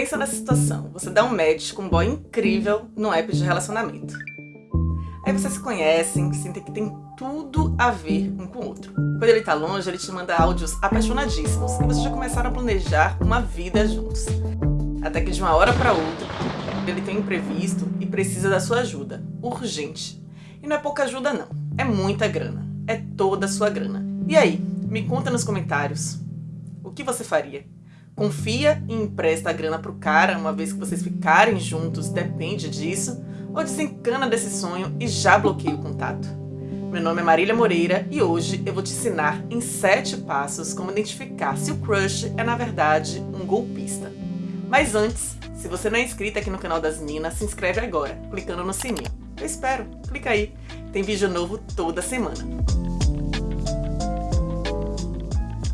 Pensa nessa situação, você dá um match com um boy incrível no app de relacionamento. Aí vocês se conhecem, sentem que tem tudo a ver um com o outro. Quando ele tá longe, ele te manda áudios apaixonadíssimos e vocês já começaram a planejar uma vida juntos. Até que de uma hora para outra, ele tem um imprevisto e precisa da sua ajuda, urgente. E não é pouca ajuda não, é muita grana, é toda a sua grana. E aí, me conta nos comentários, o que você faria? Confia e empresta a grana pro cara uma vez que vocês ficarem juntos, depende disso? Ou desencana desse sonho e já bloqueia o contato? Meu nome é Marília Moreira e hoje eu vou te ensinar em 7 passos como identificar se o crush é na verdade um golpista. Mas antes, se você não é inscrito aqui no canal das Minas, se inscreve agora, clicando no sininho. Eu espero, clica aí, tem vídeo novo toda semana.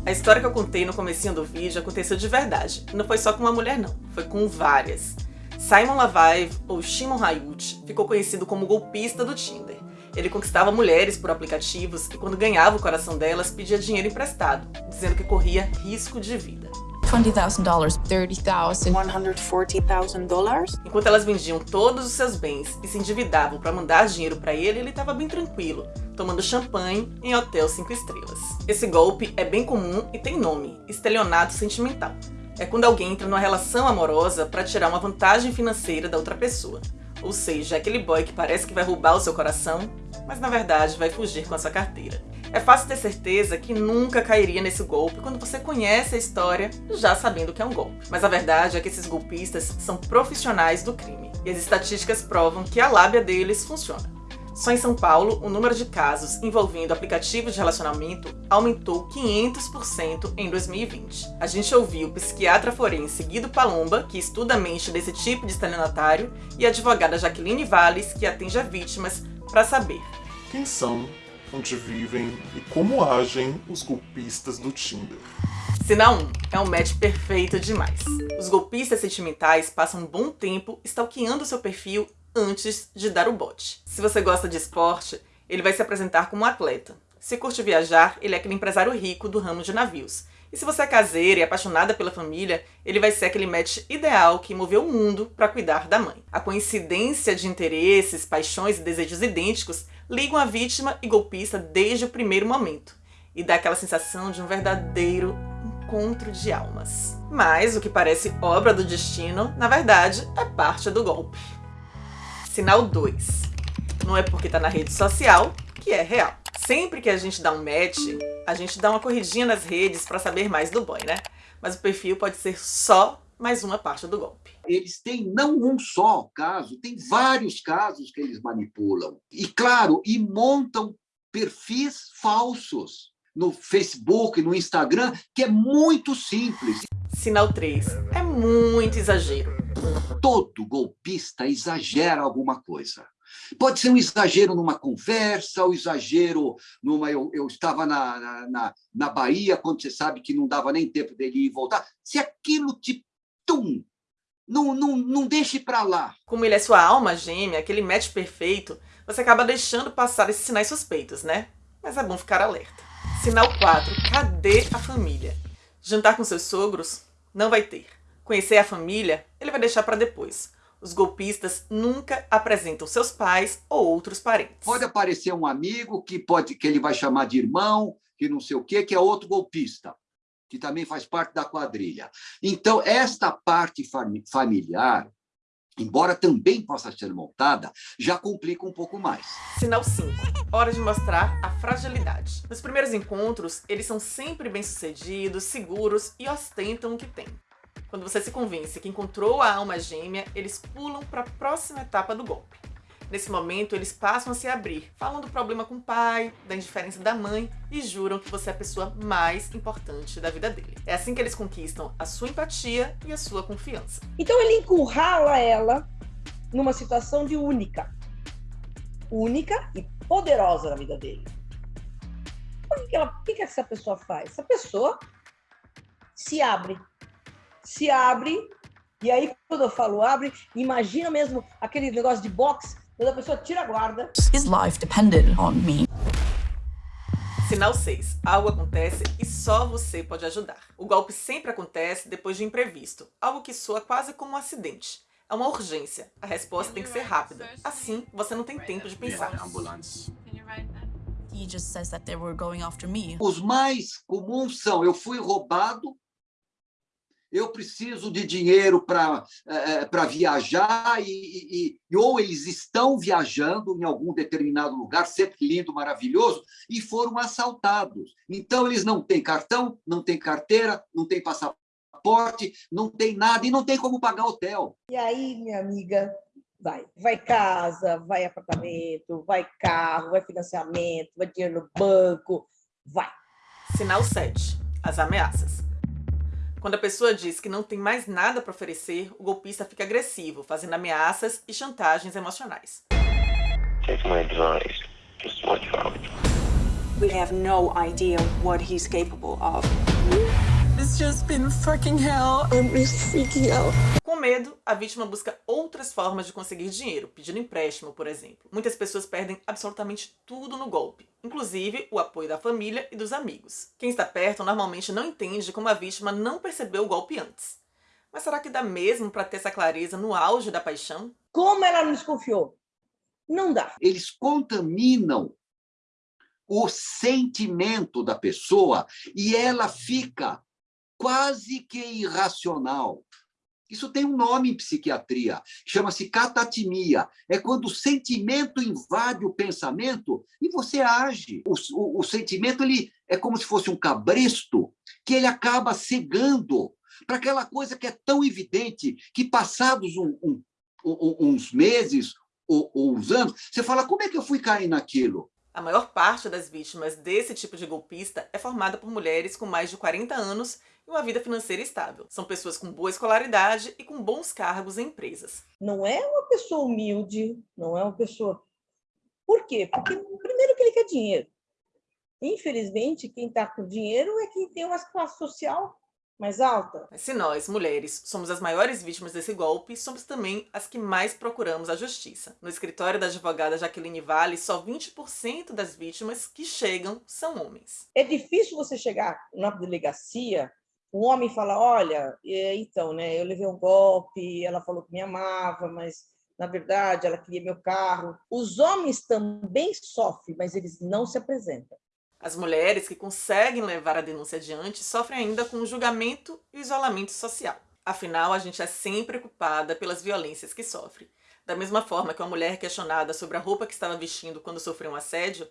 A história que eu contei no comecinho do vídeo aconteceu de verdade. Não foi só com uma mulher não, foi com várias. Simon Lavaive, ou Shimon Hayut, ficou conhecido como golpista do Tinder. Ele conquistava mulheres por aplicativos e quando ganhava o coração delas, pedia dinheiro emprestado, dizendo que corria risco de vida. $20,000, $30,000. $140,000? Enquanto elas vendiam todos os seus bens e se endividavam para mandar dinheiro para ele, ele estava bem tranquilo, tomando champanhe em hotel 5 estrelas. Esse golpe é bem comum e tem nome, estelionato sentimental. É quando alguém entra numa relação amorosa para tirar uma vantagem financeira da outra pessoa. Ou seja, é aquele boy que parece que vai roubar o seu coração, mas na verdade vai fugir com a sua carteira. É fácil ter certeza que nunca cairia nesse golpe quando você conhece a história já sabendo que é um golpe. Mas a verdade é que esses golpistas são profissionais do crime. E as estatísticas provam que a lábia deles funciona. Só em São Paulo, o número de casos envolvendo aplicativos de relacionamento aumentou 500% em 2020. A gente ouviu o psiquiatra forense Guido Palomba, que estuda a mente desse tipo de estelionatário, e a advogada Jaqueline Valles, que atende a vítimas, para saber. Quem são onde vivem e como agem os golpistas do Tinder. Sinal 1 é um match perfeito demais. Os golpistas sentimentais passam um bom tempo stalkeando seu perfil antes de dar o bote. Se você gosta de esporte, ele vai se apresentar como um atleta. Se curte viajar, ele é aquele empresário rico do ramo de navios. E se você é caseira e apaixonada pela família, ele vai ser aquele match ideal que moveu o mundo para cuidar da mãe. A coincidência de interesses, paixões e desejos idênticos ligam a vítima e golpista desde o primeiro momento e dá aquela sensação de um verdadeiro encontro de almas. Mas o que parece obra do destino, na verdade, é parte do golpe. Sinal 2. Não é porque tá na rede social que é real. Sempre que a gente dá um match, a gente dá uma corridinha nas redes para saber mais do boy, né? Mas o perfil pode ser só mais uma parte do golpe. Eles têm não um só caso, tem vários casos que eles manipulam. E, claro, e montam perfis falsos no Facebook, no Instagram, que é muito simples. Sinal 3. É muito exagero. Todo golpista exagera alguma coisa. Pode ser um exagero numa conversa, o um exagero numa... Eu, eu estava na, na, na Bahia, quando você sabe que não dava nem tempo dele ir e voltar. Se aquilo te... Tum, não, não, não deixe para lá. Como ele é sua alma gêmea, aquele match perfeito, você acaba deixando passar esses sinais suspeitos, né? Mas é bom ficar alerta. Sinal 4. Cadê a família? Jantar com seus sogros? Não vai ter. Conhecer a família? Ele vai deixar para depois. Os golpistas nunca apresentam seus pais ou outros parentes. Pode aparecer um amigo que, pode, que ele vai chamar de irmão, que não sei o quê, que é outro golpista, que também faz parte da quadrilha. Então, esta parte familiar, embora também possa ser montada, já complica um pouco mais. Sinal 5. Hora de mostrar a fragilidade. Nos primeiros encontros, eles são sempre bem-sucedidos, seguros e ostentam o que têm. Quando você se convence que encontrou a alma gêmea, eles pulam para a próxima etapa do golpe. Nesse momento, eles passam a se abrir, falam do problema com o pai, da indiferença da mãe e juram que você é a pessoa mais importante da vida dele. É assim que eles conquistam a sua empatia e a sua confiança. Então ele encurrala ela numa situação de única. Única e poderosa na vida dele. O que, ela, o que essa pessoa faz? Essa pessoa se abre se abre, e aí quando eu falo abre, imagina mesmo aquele negócio de boxe, quando a pessoa tira a guarda. His life depended on me. Sinal 6. Algo acontece e só você pode ajudar. O golpe sempre acontece depois de imprevisto, algo que soa quase como um acidente. É uma urgência. A resposta tem que ser rápida. Assim, você não tem tempo de pensar. Os mais comuns são, eu fui roubado, eu preciso de dinheiro para é, viajar, e, e, e, ou eles estão viajando em algum determinado lugar, sempre lindo, maravilhoso, e foram assaltados. Então, eles não têm cartão, não têm carteira, não têm passaporte, não tem nada, e não tem como pagar hotel. E aí, minha amiga, vai. Vai casa, vai apartamento, vai carro, vai financiamento, vai dinheiro no banco, vai. Sinal 7. As ameaças. Quando a pessoa diz que não tem mais nada para oferecer, o golpista fica agressivo, fazendo ameaças e chantagens emocionais. Take my advice. Just watch out. We have no idea what he's capable of. It's just been fucking hell. I'm just freaking out. Com medo, a vítima busca outras formas de conseguir dinheiro, pedindo empréstimo, por exemplo. Muitas pessoas perdem absolutamente tudo no golpe, inclusive o apoio da família e dos amigos. Quem está perto normalmente não entende como a vítima não percebeu o golpe antes. Mas será que dá mesmo para ter essa clareza no auge da paixão? Como ela não desconfiou? Não dá. Eles contaminam o sentimento da pessoa e ela fica quase que irracional. Isso tem um nome em psiquiatria, chama-se catatimia. É quando o sentimento invade o pensamento e você age. O, o, o, sentimento ele é como se fosse um cabresto que ele acaba cegando para aquela coisa que é tão evidente que passados um, um, uns meses ou, ou uns anos, você fala, como é que eu fui cair naquilo? A maior parte das vítimas desse tipo de golpista é formada por mulheres com mais de 40 anos e uma vida financeira estável. São pessoas com boa escolaridade e com bons cargos em empresas. Não é uma pessoa humilde, não é uma pessoa... Por quê? Porque, primeiro, que ele quer dinheiro. Infelizmente, quem está com dinheiro é quem tem uma classe social mais alta. Mas se nós, mulheres, somos as maiores vítimas desse golpe, somos também as que mais procuramos a justiça. No escritório da advogada Jaqueline Vale, só 20% das vítimas que chegam são homens. É difícil você chegar na delegacia, um homem fala, olha, então, né, eu levei um golpe, ela falou que me amava, mas na verdade ela queria meu carro. Os homens também sofrem, mas eles não se apresentam. As mulheres que conseguem levar a denúncia adiante sofrem ainda com o julgamento e o isolamento social. Afinal, a gente é sempre culpada pelas violências que sofre. Da mesma forma que uma mulher questionada sobre a roupa que estava vestindo quando sofreu um assédio,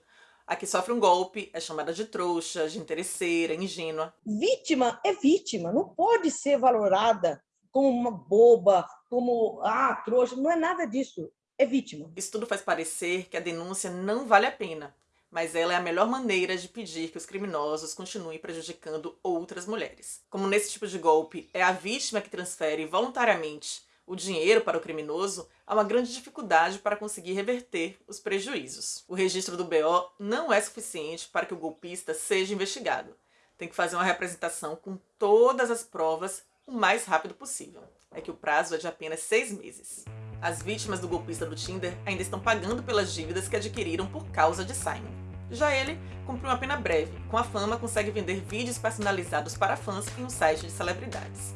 a que sofre um golpe é chamada de trouxa, de interesseira, ingênua. Vítima é vítima, não pode ser valorada como uma boba, como, ah, trouxa, não é nada disso, é vítima. Isso tudo faz parecer que a denúncia não vale a pena, mas ela é a melhor maneira de pedir que os criminosos continuem prejudicando outras mulheres. Como nesse tipo de golpe é a vítima que transfere voluntariamente o dinheiro para o criminoso, há uma grande dificuldade para conseguir reverter os prejuízos. O registro do BO não é suficiente para que o golpista seja investigado. Tem que fazer uma representação com todas as provas o mais rápido possível. É que o prazo é de apenas seis meses. As vítimas do golpista do Tinder ainda estão pagando pelas dívidas que adquiriram por causa de Simon. Já ele cumpriu uma pena breve. Com a fama, consegue vender vídeos personalizados para fãs em um site de celebridades.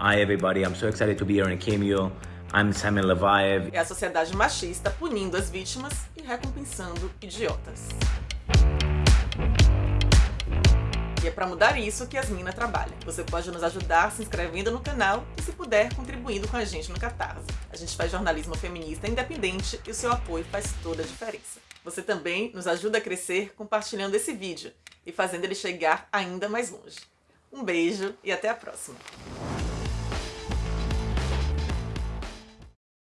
Hi everybody, I'm so excited to be here in Cameo. I'm Samuel Levaev. É a sociedade machista punindo as vítimas e recompensando idiotas. E é para mudar isso que Yasmina trabalha. Você pode nos ajudar se inscrevendo no canal e, se puder, contribuindo com a gente no Catarse. A gente faz jornalismo feminista independente e o seu apoio faz toda a diferença. Você também nos ajuda a crescer compartilhando esse vídeo e fazendo ele chegar ainda mais longe. Um beijo e até a próxima!